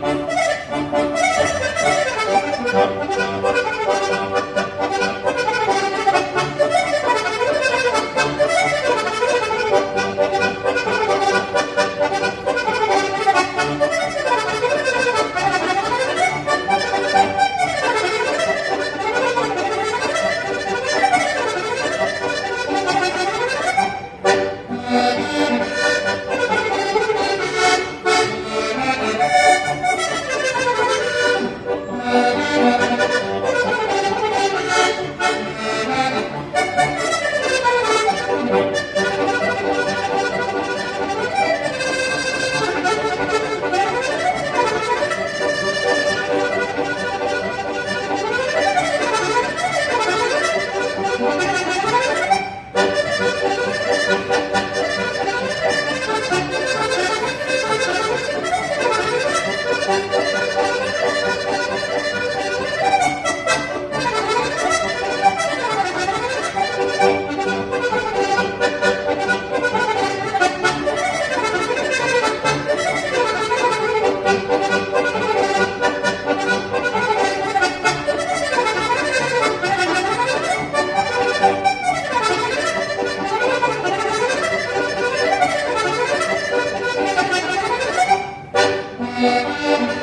Música Música